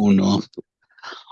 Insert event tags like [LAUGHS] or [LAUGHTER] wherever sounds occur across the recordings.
Uno.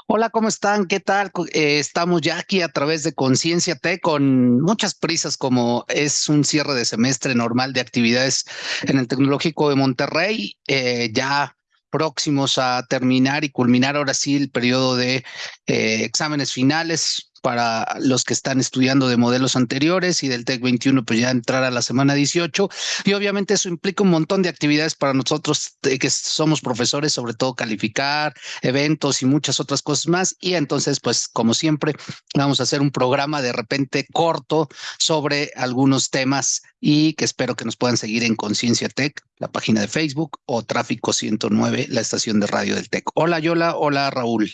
Hola, ¿cómo están? ¿Qué tal? Eh, estamos ya aquí a través de Conciencia T con muchas prisas como es un cierre de semestre normal de actividades en el Tecnológico de Monterrey, eh, ya próximos a terminar y culminar ahora sí el periodo de eh, exámenes finales para los que están estudiando de modelos anteriores y del TEC 21 pues ya entrar a la semana 18 y obviamente eso implica un montón de actividades para nosotros que somos profesores, sobre todo calificar eventos y muchas otras cosas más y entonces pues como siempre vamos a hacer un programa de repente corto sobre algunos temas y que espero que nos puedan seguir en Conciencia Tech, la página de Facebook o Tráfico 109, la estación de radio del TEC. Hola Yola, hola Raúl.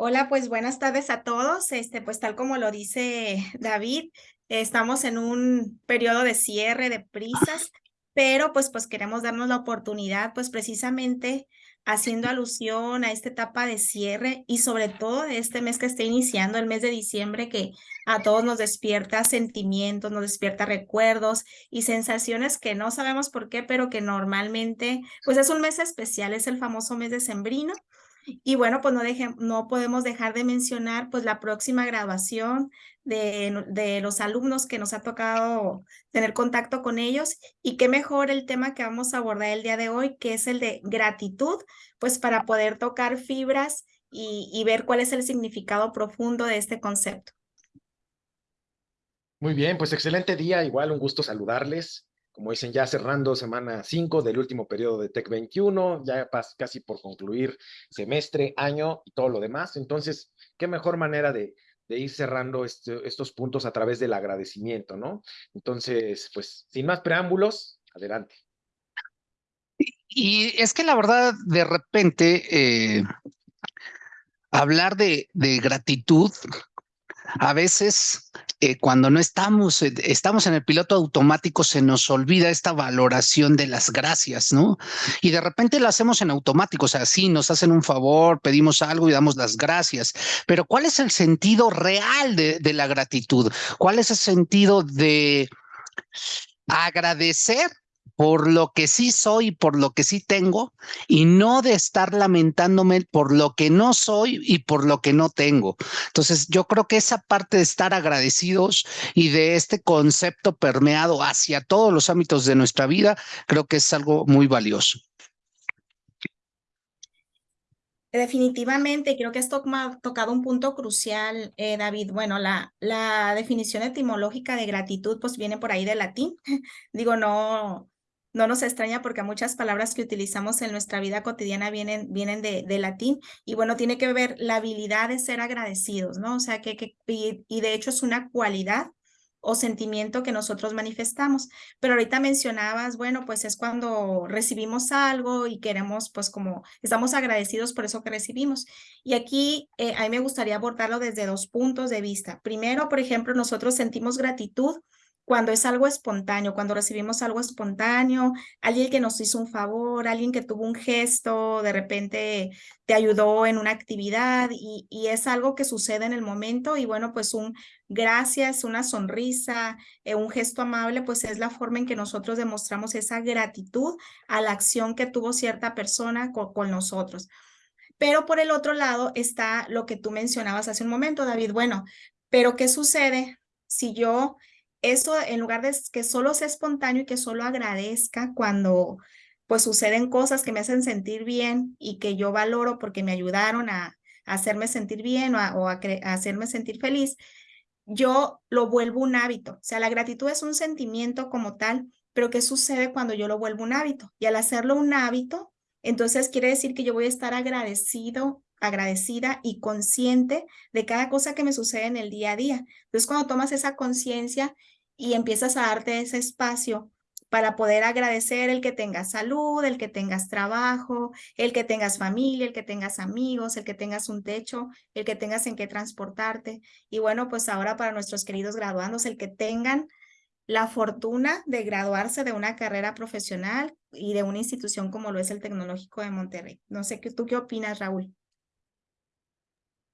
Hola, pues buenas tardes a todos. Este, pues tal como lo dice David, estamos en un periodo de cierre de prisas, pero pues pues queremos darnos la oportunidad, pues precisamente haciendo alusión a esta etapa de cierre y sobre todo de este mes que está iniciando, el mes de diciembre, que a todos nos despierta sentimientos, nos despierta recuerdos y sensaciones que no sabemos por qué, pero que normalmente, pues es un mes especial, es el famoso mes de sembrino y bueno, pues no, no podemos dejar de mencionar pues la próxima graduación de, de, los alumnos que nos ha tocado tener contacto con ellos y qué mejor el tema que vamos a abordar el día de hoy, que es el de gratitud, pues para poder tocar fibras y, y ver cuál es el significado profundo de este concepto. Muy bien, pues excelente día, igual un gusto saludarles como dicen, ya cerrando semana 5 del último periodo de TEC 21, ya casi por concluir semestre, año y todo lo demás. Entonces, qué mejor manera de, ir cerrando este, estos puntos a través del agradecimiento, ¿no? Entonces, pues, sin más preámbulos, adelante. Y es que la verdad, de repente, eh, hablar de, de gratitud a veces eh, cuando no estamos, eh, estamos en el piloto automático, se nos olvida esta valoración de las gracias, ¿no? Y de repente lo hacemos en automático, o sea, sí, nos hacen un favor, pedimos algo y damos las gracias, pero ¿cuál es el sentido real de, de la gratitud? ¿Cuál es el sentido de agradecer por lo que sí soy, por lo que sí tengo, y no de estar lamentándome por lo que no soy y por lo que no tengo. Entonces, yo creo que esa parte de estar agradecidos y de este concepto permeado hacia todos los ámbitos de nuestra vida, creo que es algo muy valioso. Definitivamente, creo que has tocado un punto crucial, eh, David. Bueno, la, la definición etimológica de gratitud pues viene por ahí de latín. [LAUGHS] Digo, no, no nos extraña porque muchas palabras que utilizamos en nuestra vida cotidiana vienen, vienen de, latín y bueno, tiene que ver la habilidad de ser agradecidos, ¿no? O sea, que, que y, y, de hecho es una cualidad o sentimiento que nosotros manifestamos. Pero ahorita mencionabas, bueno, pues es cuando recibimos algo y queremos, pues como estamos agradecidos por eso que recibimos. Y aquí eh, a mí me gustaría abordarlo desde dos puntos de vista. Primero, por ejemplo, nosotros sentimos gratitud cuando es algo espontáneo, cuando recibimos algo espontáneo, alguien que nos hizo un favor, alguien que tuvo un gesto, de repente te ayudó en una actividad y, es algo que sucede en el momento y bueno, pues un gracias, una sonrisa, eh, un gesto amable, pues es la forma en que nosotros demostramos esa gratitud a la acción que tuvo cierta persona con nosotros. Pero por el otro lado está lo que tú mencionabas hace un momento, David. Bueno, pero ¿qué sucede si yo eso en lugar de que solo sea espontáneo y que solo agradezca cuando pues suceden cosas que me hacen sentir bien y que yo valoro porque me ayudaron a, hacerme sentir bien o, a, hacerme sentir feliz, yo lo vuelvo un hábito. O sea, la gratitud es un sentimiento como tal, pero ¿qué sucede cuando yo lo vuelvo un hábito? Y al hacerlo un hábito, entonces quiere decir que yo voy a estar agradecido agradecida y consciente de cada cosa que me sucede en el día a día. Entonces, cuando tomas esa conciencia y empiezas a darte ese espacio para poder agradecer el que tengas salud, el que tengas trabajo, el que tengas familia, el que tengas amigos, el que tengas un techo, el que tengas en qué transportarte. Y bueno, pues ahora para nuestros queridos graduandos, el que tengan la fortuna de graduarse de una carrera profesional y de una institución como lo es el Tecnológico de Monterrey. No sé, ¿tú qué opinas, Raúl?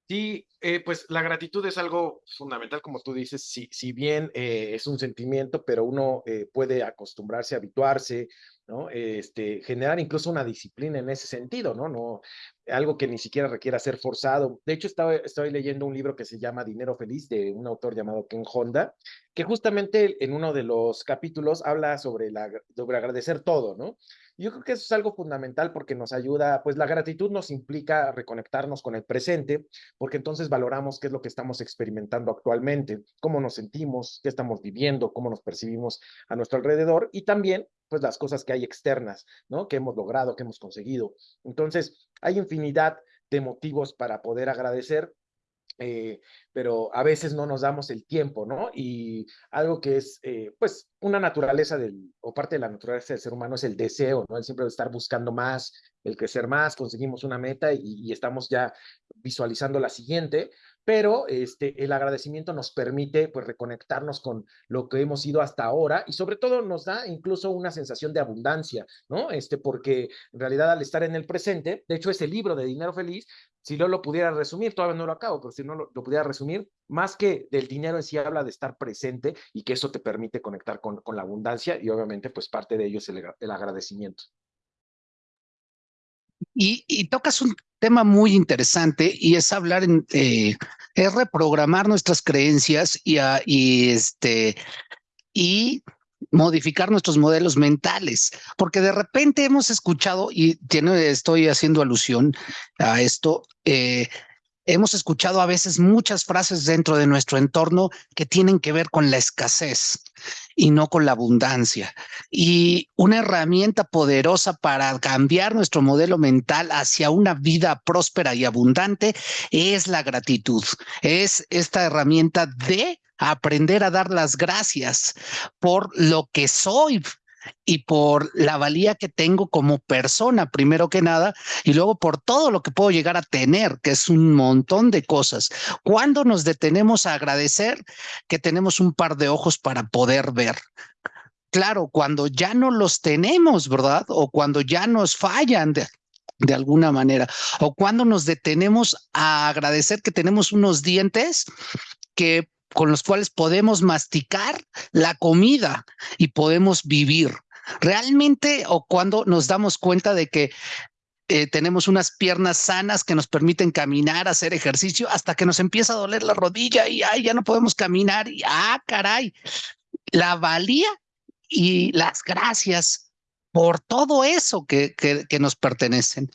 Sí, eh, pues la gratitud es algo fundamental, como tú dices, si, si bien eh, es un sentimiento, pero uno eh, puede acostumbrarse, habituarse ¿no? Este, generar incluso una disciplina en ese sentido, ¿no? No, algo que ni siquiera requiera ser forzado. De hecho, estaba, estoy leyendo un libro que se llama Dinero Feliz de un autor llamado Ken Honda, que justamente en uno de los capítulos habla sobre, la, sobre agradecer todo, ¿no? Yo creo que eso es algo fundamental porque nos ayuda, pues la gratitud nos implica reconectarnos con el presente, porque entonces valoramos qué es lo que estamos experimentando actualmente, cómo nos sentimos, qué estamos viviendo, cómo nos percibimos a nuestro alrededor y también pues las cosas que hay externas, ¿no? Que hemos logrado, que hemos conseguido. Entonces, hay infinidad de motivos para poder agradecer eh, pero a veces no nos damos el tiempo, ¿no? Y algo que es, eh, pues, una naturaleza del, o parte de la naturaleza del ser humano es el deseo, ¿no? El siempre estar buscando más, el crecer más, conseguimos una meta y, y estamos ya visualizando la siguiente, pero este, el agradecimiento nos permite pues reconectarnos con lo que hemos ido hasta ahora y sobre todo nos da incluso una sensación de abundancia, ¿no? Este, porque en realidad al estar en el presente, de hecho ese libro de Dinero Feliz, si no lo pudiera resumir, todavía no lo acabo, pero si no lo, pudiera resumir, más que del dinero en sí habla de estar presente y que eso te permite conectar con, con la abundancia y obviamente pues parte de ello es el, el agradecimiento. Y, tocas un tema muy interesante y es hablar en, eh, es reprogramar nuestras creencias y este, y modificar nuestros modelos mentales, porque de repente hemos escuchado, y estoy haciendo alusión a esto, eh, hemos escuchado a veces muchas frases dentro de nuestro entorno que tienen que ver con la escasez y no con la abundancia. Y una herramienta poderosa para cambiar nuestro modelo mental hacia una vida próspera y abundante es la gratitud. Es esta herramienta de aprender a dar las gracias por lo que soy, y por la valía que tengo como persona, primero que nada, y luego por todo lo que puedo llegar a tener, que es un montón de cosas. Cuando nos detenemos a agradecer que tenemos un par de ojos para poder ver? Claro, cuando ya no los tenemos, ¿verdad? O cuando ya nos fallan de, de alguna manera, o cuando nos detenemos a agradecer que tenemos unos dientes que con los cuales podemos masticar la comida y podemos vivir. Realmente, o cuando nos damos cuenta de que eh, tenemos unas piernas sanas que nos permiten caminar, hacer ejercicio, hasta que nos empieza a doler la rodilla y ay, ya no podemos caminar y ah, caray, la valía y las gracias por todo eso que, que, que nos pertenecen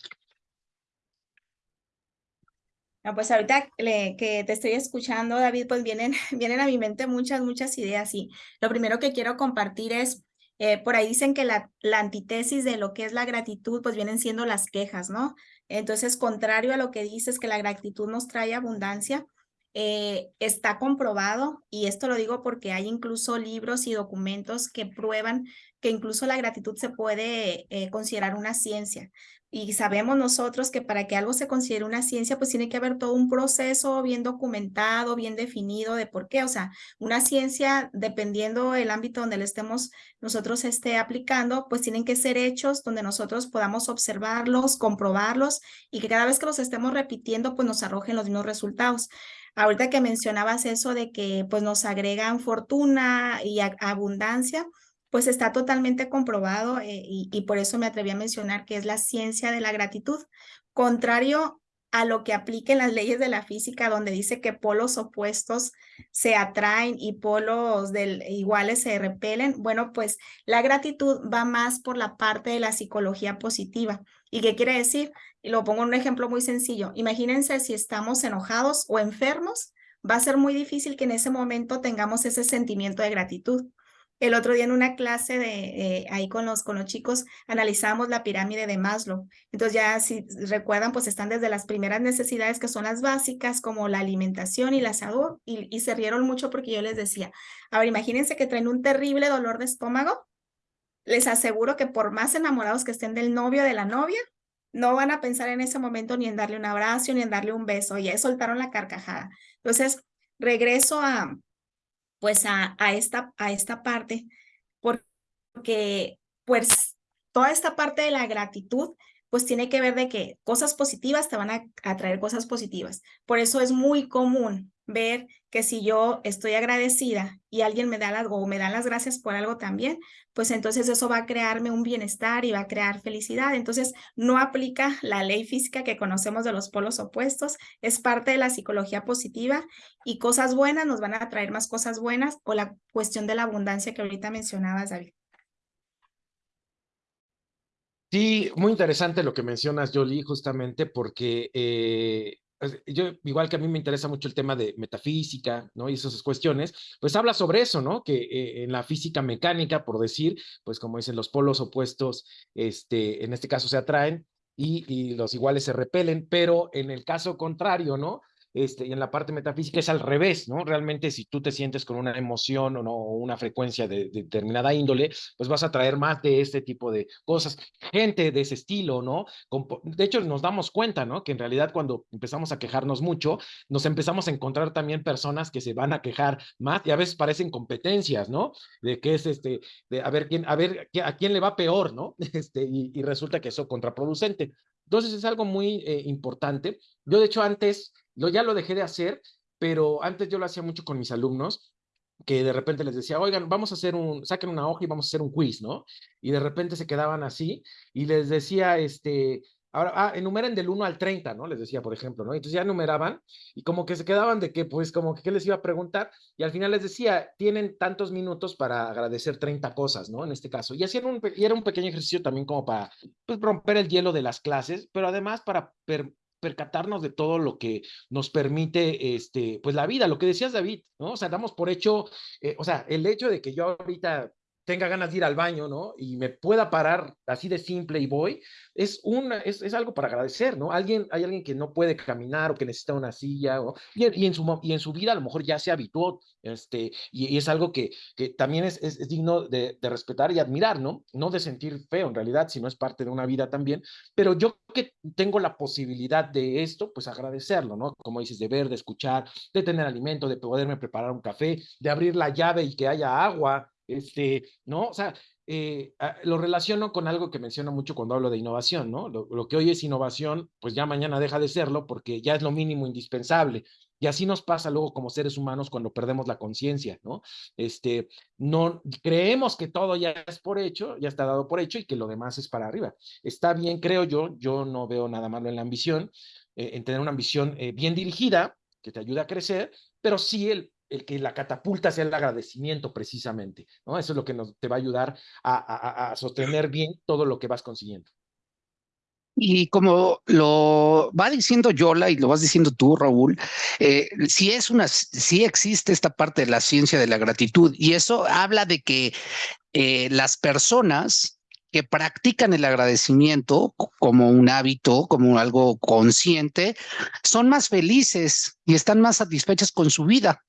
pues ahorita que te estoy escuchando, David, pues vienen, [LAUGHS] vienen a mi mente muchas, muchas ideas y lo primero que quiero compartir es, eh, por ahí dicen que la, la antítesis de lo que es la gratitud, pues vienen siendo las quejas, ¿no? Entonces, contrario a lo que dices que la gratitud nos trae abundancia, eh, está comprobado, y esto lo digo porque hay incluso libros y documentos que prueban que incluso la gratitud se puede eh, considerar una ciencia. Y sabemos nosotros que para que algo se considere una ciencia, pues tiene que haber todo un proceso bien documentado, bien definido de por qué. O sea, una ciencia, dependiendo el ámbito donde le estemos nosotros esté aplicando, pues tienen que ser hechos donde nosotros podamos observarlos, comprobarlos y que cada vez que los estemos repitiendo, pues nos arrojen los mismos resultados. Ahorita que mencionabas eso de que pues nos agregan fortuna y abundancia, pues está totalmente comprobado eh, y, por eso me atreví a mencionar que es la ciencia de la gratitud, contrario a lo que apliquen las leyes de la física, donde dice que polos opuestos se atraen y polos del, iguales se repelen. Bueno, pues la gratitud va más por la parte de la psicología positiva. ¿Y qué quiere decir? Y lo pongo en un ejemplo muy sencillo. Imagínense si estamos enojados o enfermos, va a ser muy difícil que en ese momento tengamos ese sentimiento de gratitud. El otro día en una clase de eh, ahí con los, con los chicos analizamos la pirámide de Maslow. Entonces ya si recuerdan, pues están desde las primeras necesidades que son las básicas como la alimentación y la salud y, se rieron mucho porque yo les decía, a ver, imagínense que traen un terrible dolor de estómago. Les aseguro que por más enamorados que estén del novio o de la novia, no van a pensar en ese momento ni en darle un abrazo ni en darle un beso. Ya soltaron la carcajada. Entonces, regreso a, pues a, a, esta, a esta parte, porque pues toda esta parte de la gratitud pues tiene que ver de que cosas positivas te van a atraer cosas positivas. Por eso es muy común, ver que si yo estoy agradecida y alguien me da algo o me dan las gracias por algo también, pues entonces eso va a crearme un bienestar y va a crear felicidad. Entonces no aplica la ley física que conocemos de los polos opuestos, es parte de la psicología positiva y cosas buenas nos van a traer más cosas buenas o la cuestión de la abundancia que ahorita mencionabas, David. Sí, muy interesante lo que mencionas, Jolie, justamente porque eh, yo, igual que a mí me interesa mucho el tema de metafísica, ¿no? Y esas cuestiones, pues habla sobre eso, ¿no? Que eh, en la física mecánica, por decir, pues como dicen, los polos opuestos, este, en este caso se atraen y los iguales se repelen, pero en el caso contrario, ¿no? Este, y en la parte metafísica es al revés, ¿no? Realmente si tú te sientes con una emoción o, no, una frecuencia de, determinada índole, pues vas a traer más de este tipo de cosas, gente de ese estilo, ¿no? De hecho, nos damos cuenta, ¿no? Que en realidad cuando empezamos a quejarnos mucho, nos empezamos a encontrar también personas que se van a quejar más y a veces parecen competencias, ¿no? De qué es este, de a ver quién, a ver a quién le va peor, ¿no? [LAUGHS] Este, y, y resulta que eso es contraproducente. Entonces es algo muy eh, importante. Yo de hecho antes, ya lo dejé de hacer, pero antes yo lo hacía mucho con mis alumnos, que de repente les decía, oigan, vamos a hacer un, saquen una hoja y vamos a hacer un quiz, ¿no? Y de repente se quedaban así y les decía, este, Ahora, ah, enumeren del 1 al 30, ¿no? Les decía, por ejemplo, ¿no? Entonces ya numeraban y como que se quedaban de que, pues, como que qué les iba a preguntar y al final les decía, tienen tantos minutos para agradecer 30 cosas, ¿no? En este caso. Y, hacían un, y era un pequeño ejercicio también como para, pues, romper el hielo de las clases, pero además para percatarnos de todo lo que nos permite, este, pues, la vida, lo que decías, David, ¿no? O sea, damos por hecho, eh, o sea, el hecho de que yo ahorita tenga ganas de ir al baño, ¿no? Y me pueda parar así de simple y voy, es, una, es, es, algo para agradecer, ¿no? Alguien, hay alguien que no puede caminar o que necesita una silla, o, y, en su, y en su vida a lo mejor ya se habituó, este, y, es algo que, que también es, es, es digno de, de, respetar y admirar, ¿no? No de sentir feo en realidad, sino es parte de una vida también, pero yo que tengo la posibilidad de esto, pues agradecerlo, ¿no? Como dices, de ver, de escuchar, de tener alimento, de poderme preparar un café, de abrir la llave y que haya agua, este, ¿no? O sea, eh, lo relaciono con algo que menciono mucho cuando hablo de innovación, ¿no? Lo, lo, que hoy es innovación, pues ya mañana deja de serlo porque ya es lo mínimo indispensable. Y así nos pasa luego como seres humanos cuando perdemos la conciencia, ¿no? Este, no creemos que todo ya es por hecho, ya está dado por hecho y que lo demás es para arriba. Está bien, creo yo, yo no veo nada malo en la ambición, eh, en tener una ambición eh, bien dirigida que te ayuda a crecer, pero sí el el que la catapulta sea el agradecimiento precisamente, ¿no? Eso es lo que nos, te va a ayudar a, a, a sostener bien todo lo que vas consiguiendo. Y como lo va diciendo Yola y lo vas diciendo tú, Raúl, eh, si es una, si existe esta parte de la ciencia de la gratitud y eso habla de que eh, las personas que practican el agradecimiento como un hábito, como algo consciente, son más felices y están más satisfechas con su vida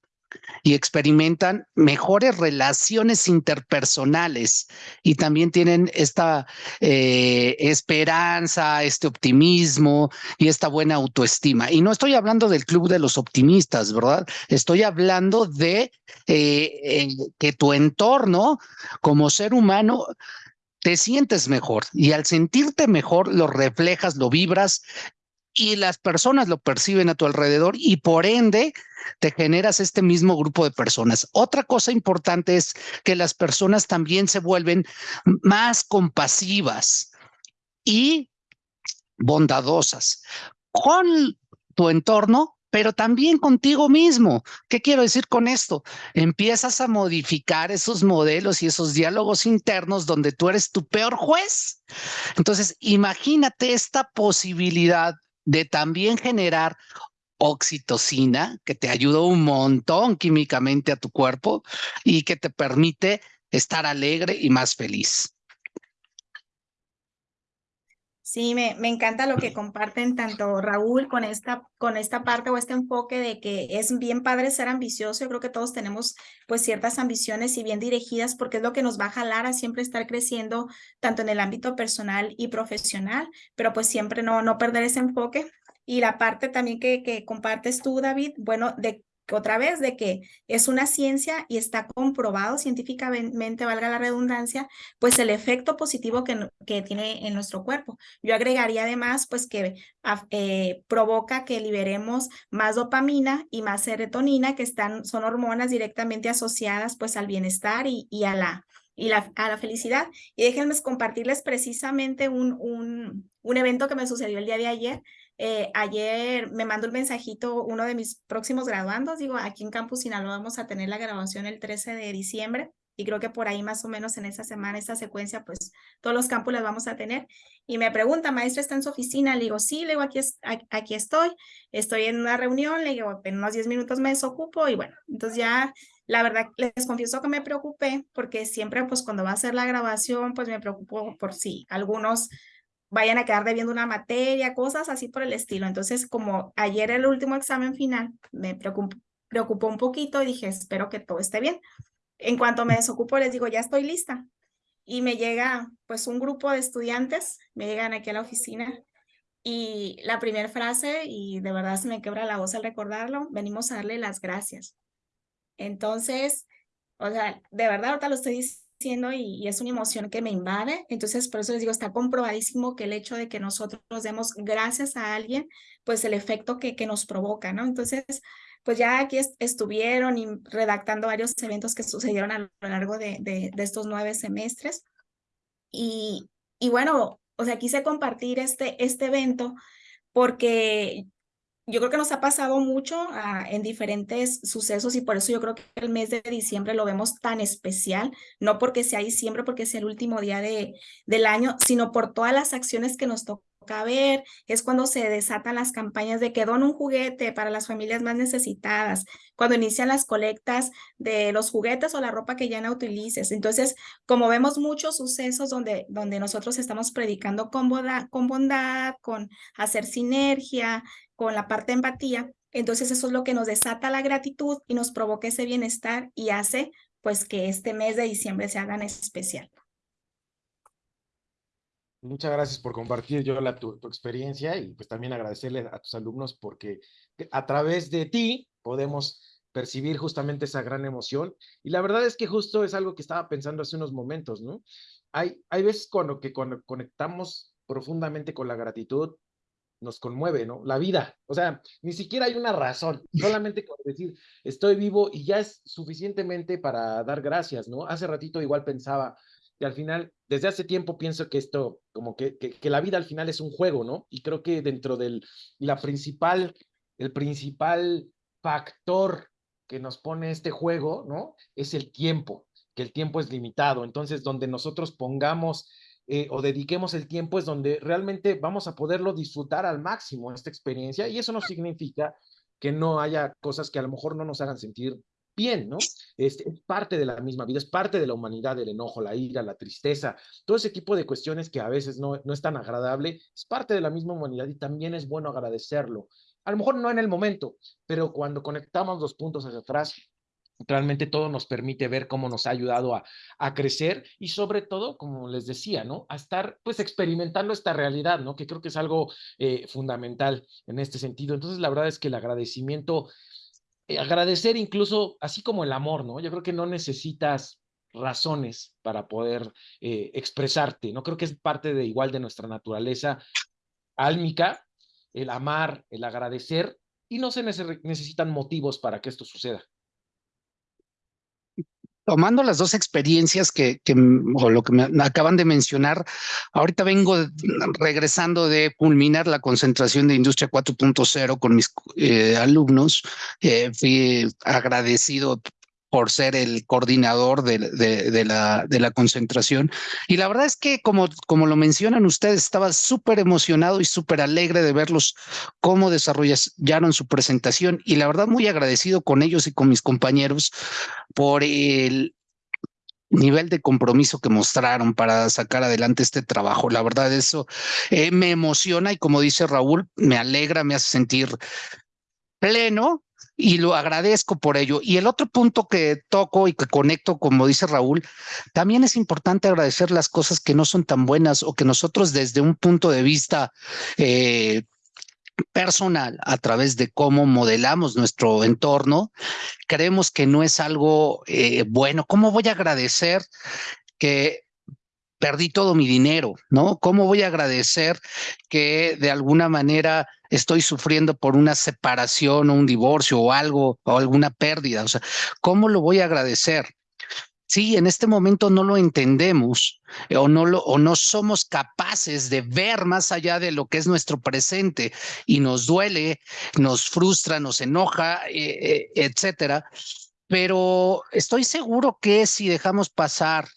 y experimentan mejores relaciones interpersonales y también tienen esta eh, esperanza, este optimismo y esta buena autoestima. Y no estoy hablando del club de los optimistas, ¿verdad? Estoy hablando de eh, eh, que tu entorno como ser humano te sientes mejor y al sentirte mejor lo reflejas, lo vibras y las personas lo perciben a tu alrededor y por ende te generas este mismo grupo de personas. Otra cosa importante es que las personas también se vuelven más compasivas y bondadosas con tu entorno, pero también contigo mismo. ¿Qué quiero decir con esto? Empiezas a modificar esos modelos y esos diálogos internos donde tú eres tu peor juez. Entonces, imagínate esta posibilidad de también generar oxitocina, que te ayuda un montón químicamente a tu cuerpo y que te permite estar alegre y más feliz. Sí, me, me, encanta lo que comparten tanto Raúl con esta, con esta parte o este enfoque de que es bien padre ser ambicioso. Yo creo que todos tenemos pues ciertas ambiciones y bien dirigidas porque es lo que nos va a jalar a siempre estar creciendo tanto en el ámbito personal y profesional, pero pues siempre no, no perder ese enfoque. Y la parte también que, que compartes tú, David, bueno, de otra vez de que es una ciencia y está comprobado científicamente, valga la redundancia, pues el efecto positivo que, tiene en nuestro cuerpo. Yo agregaría además pues que eh, provoca que liberemos más dopamina y más serotonina, que están, son hormonas directamente asociadas pues al bienestar y, y a la y la, a la felicidad. Y déjenme compartirles precisamente un, un, un evento que me sucedió el día de ayer. Eh, ayer me mandó un mensajito uno de mis próximos graduandos, digo, aquí en Campus Sinaloa vamos a tener la graduación el 13 de diciembre y creo que por ahí más o menos en esa semana, esa secuencia, pues todos los campus las vamos a tener. Y me pregunta, maestra, ¿está en su oficina? Le digo, sí, le digo, aquí, aquí estoy, estoy en una reunión, le digo, en unos 10 minutos me desocupo y bueno, entonces ya la verdad les confieso que me preocupé porque siempre pues cuando va a ser la grabación pues me preocupo por si algunos vayan a quedar debiendo una materia, cosas así por el estilo. Entonces, como ayer el último examen final me preocupó, preocupó un poquito y dije, espero que todo esté bien. En cuanto me desocupo, les digo, ya estoy lista. Y me llega pues un grupo de estudiantes, me llegan aquí a la oficina y la primera frase, y de verdad se me quebra la voz al recordarlo, venimos a darle las gracias. Entonces, o sea, de verdad ahorita lo estoy diciendo y, es una emoción que me invade. Entonces, por eso les digo, está comprobadísimo que el hecho de que nosotros nos demos gracias a alguien, pues el efecto que, que nos provoca, ¿no? Entonces, pues ya aquí estuvieron y redactando varios eventos que sucedieron a lo largo de, de, de estos nueve semestres. Y, y bueno, o sea, quise compartir este, este evento porque yo creo que nos ha pasado mucho ah, en diferentes sucesos y por eso yo creo que el mes de diciembre lo vemos tan especial, no porque sea diciembre, porque sea el último día de, del año, sino por todas las acciones que nos tocan ver, es cuando se desatan las campañas de que don un juguete para las familias más necesitadas, cuando inician las colectas de los juguetes o la ropa que ya no utilices. Entonces, como vemos muchos sucesos donde, donde nosotros estamos predicando con bondad, con bondad, con hacer sinergia, con la parte empatía, entonces eso es lo que nos desata la gratitud y nos provoca ese bienestar y hace pues que este mes de diciembre se haga especial. Muchas gracias por compartir yo la, tu, experiencia y pues también agradecerle a tus alumnos porque a través de ti podemos percibir justamente esa gran emoción. Y la verdad es que justo es algo que estaba pensando hace unos momentos, ¿no? Hay, hay veces cuando, que cuando conectamos profundamente con la gratitud, nos conmueve, ¿no? La vida. O sea, ni siquiera hay una razón, solamente con decir, estoy vivo y ya es suficientemente para dar gracias, ¿no? Hace ratito igual pensaba, y al final, desde hace tiempo pienso que esto, como que, que, la vida al final es un juego, ¿no? Y creo que dentro del, la principal, el principal factor que nos pone este juego, ¿no? Es el tiempo, que el tiempo es limitado. Entonces, donde nosotros pongamos eh, o dediquemos el tiempo es donde realmente vamos a poderlo disfrutar al máximo esta experiencia y eso no significa que no haya cosas que a lo mejor no nos hagan sentir bien, ¿no? Es, parte de la misma vida, es parte de la humanidad, el enojo, la ira, la tristeza, todo ese tipo de cuestiones que a veces no, no es tan agradable, es parte de la misma humanidad y también es bueno agradecerlo. A lo mejor no en el momento, pero cuando conectamos los puntos hacia atrás, realmente todo nos permite ver cómo nos ha ayudado a, a, crecer y sobre todo, como les decía, ¿no? A estar pues experimentando esta realidad, ¿no? Que creo que es algo eh, fundamental en este sentido. Entonces, la verdad es que el agradecimiento eh, agradecer incluso, así como el amor, ¿no? Yo creo que no necesitas razones para poder eh, expresarte, ¿no? Creo que es parte de igual de nuestra naturaleza álmica, el amar, el agradecer, y no se necesitan motivos para que esto suceda tomando las dos experiencias que, o lo que me acaban de mencionar, ahorita vengo regresando de culminar la concentración de Industria 4.0 con mis eh, alumnos. Eh, fui agradecido por ser el coordinador de, de, de, la, de la concentración. Y la verdad es que, como, como lo mencionan ustedes, estaba súper emocionado y súper alegre de verlos cómo desarrollaron su presentación y la verdad muy agradecido con ellos y con mis compañeros por el nivel de compromiso que mostraron para sacar adelante este trabajo. La verdad eso eh, me emociona y como dice Raúl, me alegra, me hace sentir pleno y lo agradezco por ello. Y el otro punto que toco y que conecto, como dice Raúl, también es importante agradecer las cosas que no son tan buenas o que nosotros desde un punto de vista eh, personal a través de cómo modelamos nuestro entorno, creemos que no es algo eh, bueno. ¿Cómo voy a agradecer que perdí todo mi dinero, ¿no? ¿Cómo voy a agradecer que de alguna manera estoy sufriendo por una separación o un divorcio o algo o alguna pérdida? O sea, ¿cómo lo voy a agradecer? Sí, en este momento no lo entendemos eh, o no, lo, o no somos capaces de ver más allá de lo que es nuestro presente y nos duele, nos frustra, nos enoja, eh, eh, etcétera. Pero estoy seguro que si dejamos pasar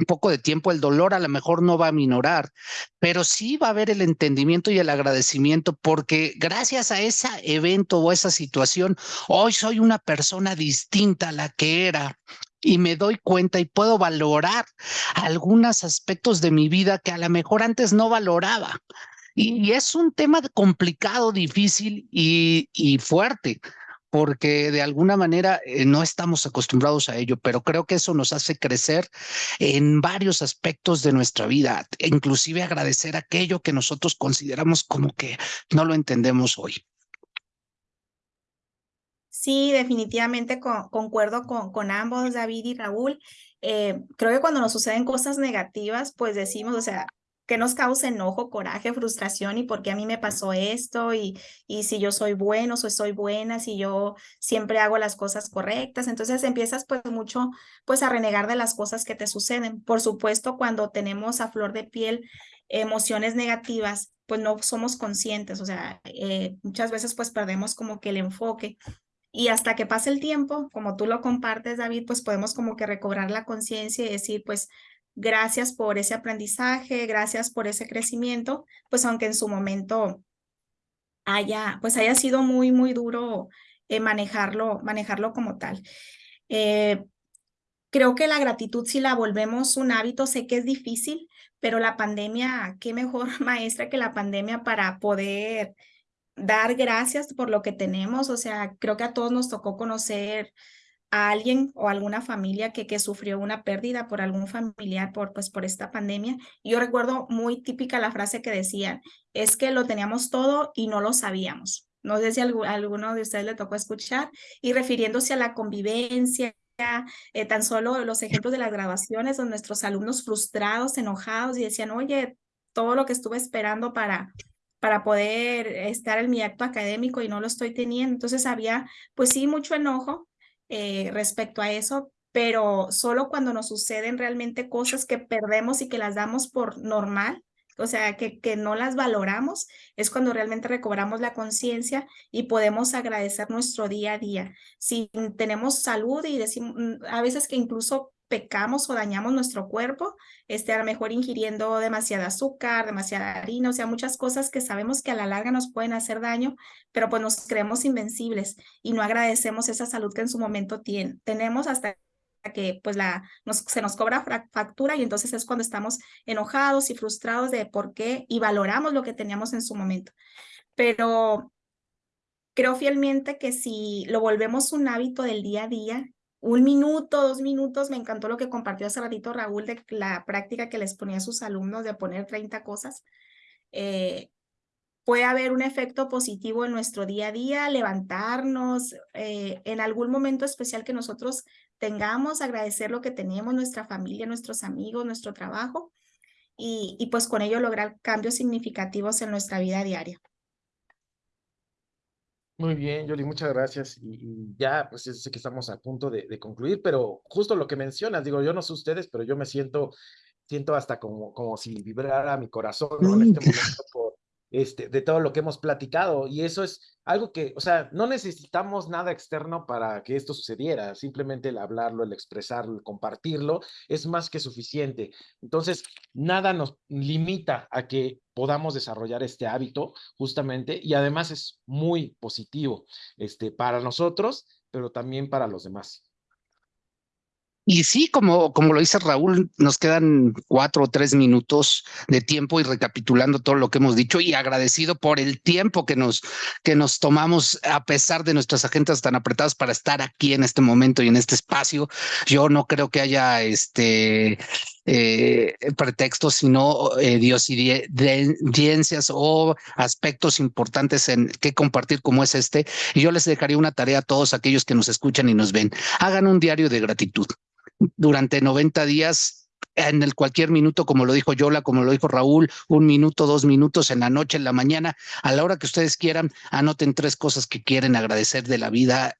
un poco de tiempo, el dolor a lo mejor no va a minorar, pero sí va a haber el entendimiento y el agradecimiento porque gracias a ese evento o esa situación, hoy soy una persona distinta a la que era y me doy cuenta y puedo valorar algunos aspectos de mi vida que a lo mejor antes no valoraba. Y, es un tema complicado, difícil y, fuerte, porque de alguna manera eh, no estamos acostumbrados a ello, pero creo que eso nos hace crecer en varios aspectos de nuestra vida, inclusive agradecer aquello que nosotros consideramos como que no lo entendemos hoy. Sí, definitivamente concuerdo con, con, ambos, David y Raúl. Eh, creo que cuando nos suceden cosas negativas, pues decimos, o sea, que nos causa enojo, coraje, frustración y por qué a mí me pasó esto y, y si yo soy bueno, o soy buena, si yo siempre hago las cosas correctas. Entonces empiezas pues mucho pues a renegar de las cosas que te suceden. Por supuesto, cuando tenemos a flor de piel emociones negativas, pues no somos conscientes, o sea, eh, muchas veces pues perdemos como que el enfoque y hasta que pase el tiempo, como tú lo compartes, David, pues podemos como que recobrar la conciencia y decir, pues, gracias por ese aprendizaje, gracias por ese crecimiento, pues aunque en su momento haya, pues haya sido muy, muy duro eh, manejarlo, manejarlo como tal. Eh, creo que la gratitud, si la volvemos un hábito, sé que es difícil, pero la pandemia, qué mejor [LAUGHS] maestra que la pandemia para poder dar gracias por lo que tenemos. O sea, creo que a todos nos tocó conocer a alguien o alguna familia que, que sufrió una pérdida por algún familiar por, pues, por esta pandemia. Yo recuerdo muy típica la frase que decían, es que lo teníamos todo y no lo sabíamos. No sé si a alguno de ustedes le tocó escuchar y refiriéndose a la convivencia, eh, tan solo los ejemplos de las grabaciones donde nuestros alumnos frustrados, enojados y decían, oye, todo lo que estuve esperando para, para poder estar en mi acto académico y no lo estoy teniendo. Entonces había, pues sí, mucho enojo eh, respecto a eso, pero solo cuando nos suceden realmente cosas que perdemos y que las damos por normal, o sea, que, que no las valoramos, es cuando realmente recobramos la conciencia y podemos agradecer nuestro día a día. Si tenemos salud y decimos, mm, a veces que incluso pecamos o dañamos nuestro cuerpo, este, a lo mejor ingiriendo demasiada azúcar, demasiada harina, o sea, muchas cosas que sabemos que a la larga nos pueden hacer daño, pero pues nos creemos invencibles y no agradecemos esa salud que en su momento tiene, tenemos hasta que pues la, se nos cobra factura y entonces es cuando estamos enojados y frustrados de por qué y valoramos lo que teníamos en su momento. Pero creo fielmente que si lo volvemos un hábito del día a día, un minuto, dos minutos, me encantó lo que compartió hace ratito Raúl de la práctica que les ponía a sus alumnos de poner 30 cosas. Eh, puede haber un efecto positivo en nuestro día a día, levantarnos, eh, en algún momento especial que nosotros tengamos, agradecer lo que tenemos, nuestra familia, nuestros amigos, nuestro trabajo, y, y pues con ello lograr cambios significativos en nuestra vida diaria. Muy bien, Yoli, muchas gracias. Y, ya, pues sé que estamos a punto de, de, concluir, pero justo lo que mencionas, digo, yo no sé ustedes, pero yo me siento, siento hasta como, como si vibrara mi corazón ¿no? en este momento por, este, de todo lo que hemos platicado. Y eso es algo que, o sea, no necesitamos nada externo para que esto sucediera. Simplemente el hablarlo, el expresarlo, el compartirlo es más que suficiente. Entonces, nada nos limita a que podamos desarrollar este hábito justamente y además es muy positivo este, para nosotros, pero también para los demás. Y sí, como, como lo dice Raúl, nos quedan cuatro o tres minutos de tiempo y recapitulando todo lo que hemos dicho y agradecido por el tiempo que nos, que nos tomamos a pesar de nuestras agendas tan apretadas para estar aquí en este momento y en este espacio. Yo no creo que haya este eh, pretextos, sino eh, o aspectos importantes en que compartir como es este. Y yo les dejaría una tarea a todos aquellos que nos escuchan y nos ven. Hagan un diario de gratitud. Durante 90 días en el cualquier minuto, como lo dijo Yola, como lo dijo Raúl, un minuto, dos minutos en la noche, en la mañana, a la hora que ustedes quieran, anoten tres cosas que quieren agradecer de la vida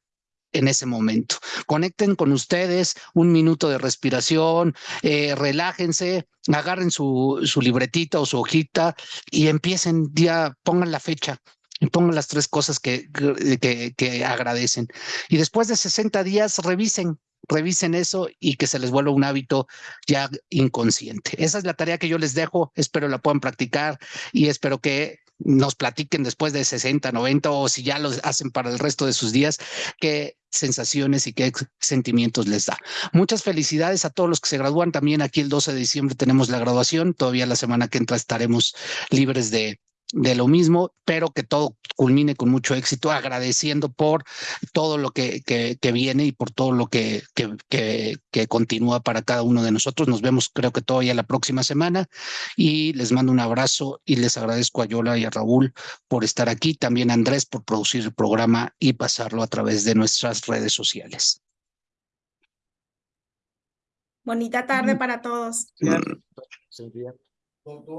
en ese momento. Conecten con ustedes, un minuto de respiración, eh, relájense, agarren su, su libretita o su hojita y empiecen, ya pongan la fecha, y pongan las tres cosas que, que, que, agradecen. Y después de 60 días, revisen revisen eso y que se les vuelva un hábito ya inconsciente. Esa es la tarea que yo les dejo, espero la puedan practicar y espero que nos platiquen después de 60, 90 o si ya lo hacen para el resto de sus días, qué sensaciones y qué sentimientos les da. Muchas felicidades a todos los que se gradúan. También aquí el 12 de diciembre tenemos la graduación. Todavía la semana que entra estaremos libres de, de lo mismo, pero que todo culmine con mucho éxito, agradeciendo por todo lo que, que, que viene y por todo lo que, que, que, continúa para cada uno de nosotros. Nos vemos creo que todavía la próxima semana y les mando un abrazo y les agradezco a Yola y a Raúl por estar aquí, también a Andrés por producir el programa y pasarlo a través de nuestras redes sociales. Bonita tarde para todos. Sí,